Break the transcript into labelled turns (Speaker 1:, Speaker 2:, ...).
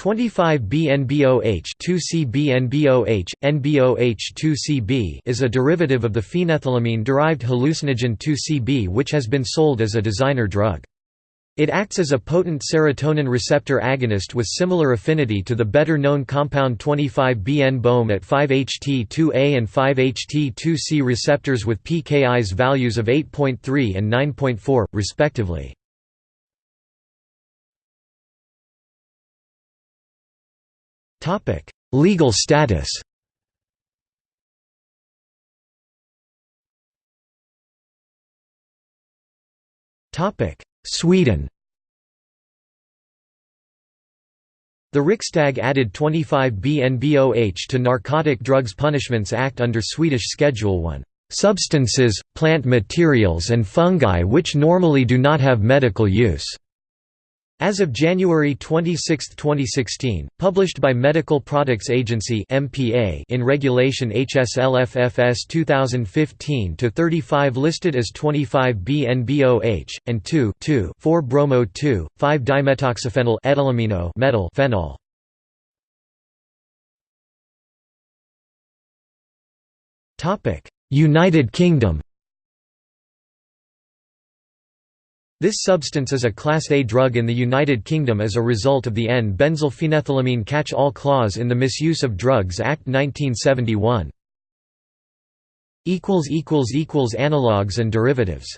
Speaker 1: 25-BNBOH 2C-BNBOH, NBOH-2CB is a derivative of the phenethylamine-derived hallucinogen 2CB which has been sold as a designer drug. It acts as a potent serotonin receptor agonist with similar affinity to the better-known compound 25-BN-BOM at 5-HT2A and 5-HT2C receptors with pKi's values of 8.3 and 9.4, respectively. Legal status. Topic: Sweden. The Riksdag added 25-BNBOH to Narcotic Drugs Punishments Act under Swedish Schedule 1, "...substances, plant materials and fungi which normally do not have medical use." As of January 26, 2016, published by Medical Products Agency (MPA) in Regulation HSLFFS 2015-35 listed as 25-BNBOH and 2,4-bromo-2, 5-dimetoxyphenyl etylamino metal phenol. Topic: United Kingdom This substance is a Class A drug in the United Kingdom as a result of the N-benzylphenethylamine catch-all clause in the Misuse of Drugs Act 1971. Analogues and derivatives